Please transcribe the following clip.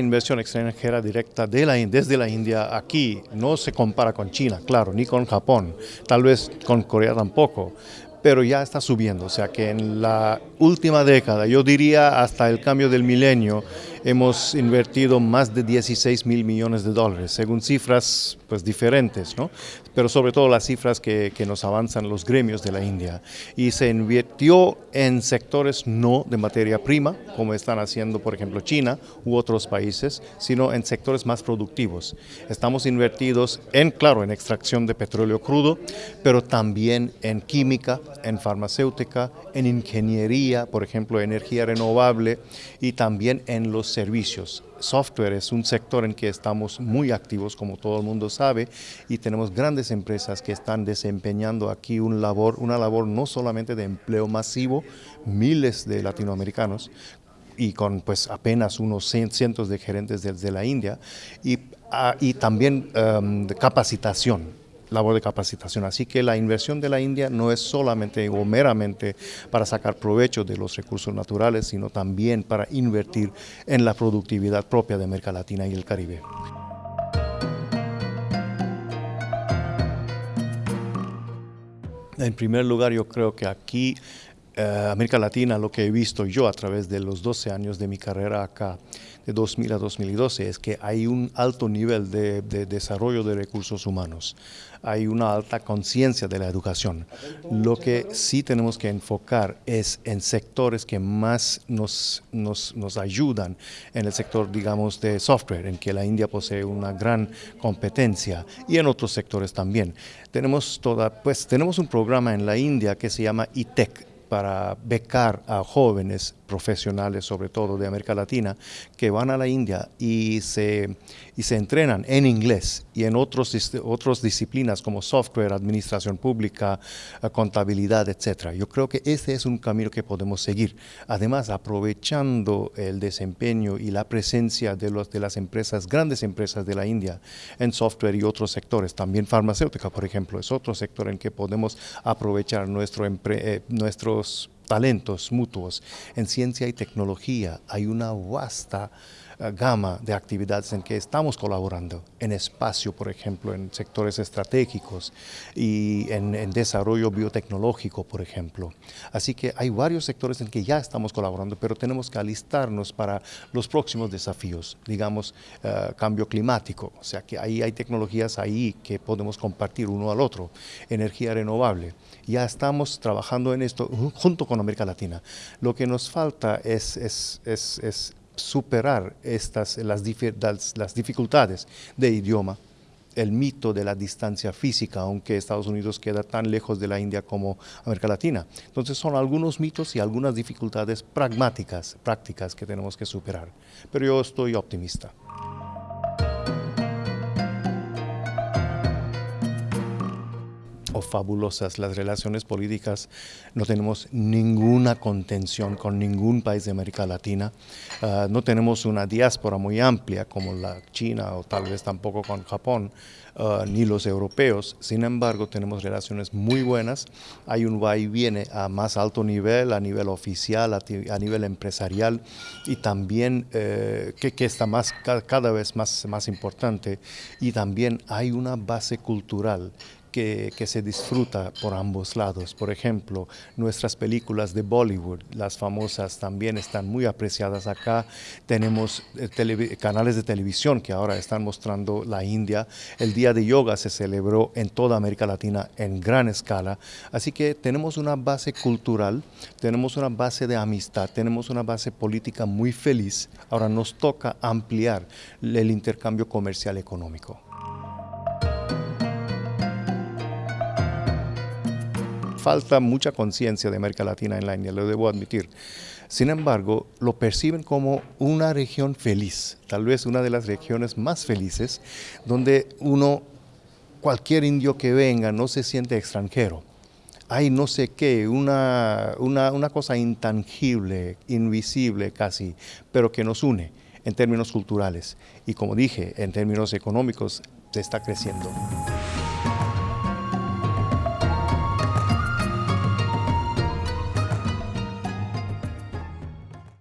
inversión extranjera directa de la, desde la India aquí no se compara con China, claro, ni con Japón, tal vez con Corea tampoco, pero ya está subiendo, o sea que en la última década, yo diría hasta el cambio del milenio, hemos invertido más de 16 mil millones de dólares, según cifras pues diferentes, ¿no? pero sobre todo las cifras que, que, nos avanzan los gremios de la India. Y se invirtió en sectores no de materia prima, como están haciendo por ejemplo China u otros países, sino en sectores más productivos. Estamos invertidos en, claro, en extracción de petróleo crudo, pero también en química, en farmacéutica, en ingeniería, por ejemplo, energía renovable y también en los servicios. Software es un sector en que estamos muy activos, como todo el mundo sabe, y tenemos grandes empresas que están desempeñando aquí un labor, una labor no solamente de empleo masivo, miles de latinoamericanos, y con pues apenas unos cientos de gerentes desde la India, y, y también de capacitación labor de capacitación. Así que la inversión de la India no es solamente o meramente para sacar provecho de los recursos naturales, sino también para invertir en la productividad propia de América Latina y el Caribe. En primer lugar, yo creo que aquí América Latina, lo que he visto yo a través de los 12 años de mi carrera acá, de 2000 a 2012, es que hay un alto nivel de, de desarrollo de recursos humanos, hay una alta conciencia de la educación. Lo que sí tenemos que enfocar es en sectores que más nos, nos, nos ayudan, en el sector, digamos, de software, en que la India posee una gran competencia, y en otros sectores también. Tenemos, toda, pues, tenemos un programa en la India que se llama ITEC, para becar a jóvenes profesionales, sobre todo de América Latina, que van a la India y se, y se entrenan en inglés y en otros, otras disciplinas como software, administración pública, eh, contabilidad, etc. Yo creo que ese es un camino que podemos seguir. Además, aprovechando el desempeño y la presencia de, los, de las empresas, grandes empresas de la India en software y otros sectores, también farmacéutica, por ejemplo, es otro sector en que podemos aprovechar nuestro, eh, nuestro talentos mutuos. En ciencia y tecnología hay una vasta gama de actividades en que estamos colaborando, en espacio, por ejemplo, en sectores estratégicos y en, desarrollo biotecnológico, por ejemplo. Así que hay varios sectores en que ya estamos colaborando, pero tenemos que alistarnos para los próximos desafíos, digamos, uh, cambio climático, o sea que ahí hay tecnologías ahí que podemos compartir uno al otro, energía renovable. Ya estamos trabajando en esto junto con América Latina. Lo que nos falta es, es superar estas, las, las, dificultades de idioma, el mito de la distancia física, aunque Estados Unidos queda tan lejos de la India como América Latina. Entonces son algunos mitos y algunas dificultades pragmáticas, prácticas que tenemos que superar. Pero yo estoy optimista. O fabulosas las relaciones políticas, no tenemos ninguna contención con ningún país de América Latina, uh, no tenemos una diáspora muy amplia como la China o tal vez tampoco con Japón, uh, ni los europeos, sin embargo tenemos relaciones muy buenas, hay un va y viene a más alto nivel, a nivel oficial, a, a nivel empresarial y también eh, que, que, está más, cada vez más, más importante. Y también hay una base cultural que, se disfruta por ambos lados. Por ejemplo, nuestras películas de Bollywood, las famosas, también están muy apreciadas acá. Tenemos eh, canales de televisión que ahora están mostrando la India. El Día de Yoga se celebró en toda América Latina en gran escala. Así que tenemos una base cultural, tenemos una base de amistad, tenemos una base política muy feliz. Ahora nos toca ampliar el intercambio comercial económico. Falta mucha conciencia de América Latina en la India, lo debo admitir. Sin embargo, lo perciben como una región feliz, tal vez una de las regiones más felices, donde uno, cualquier indio que venga, no se siente extranjero. Hay no sé qué, una, una, una cosa intangible, invisible casi, pero que nos une en términos culturales. Y como dije, en términos económicos, se está creciendo.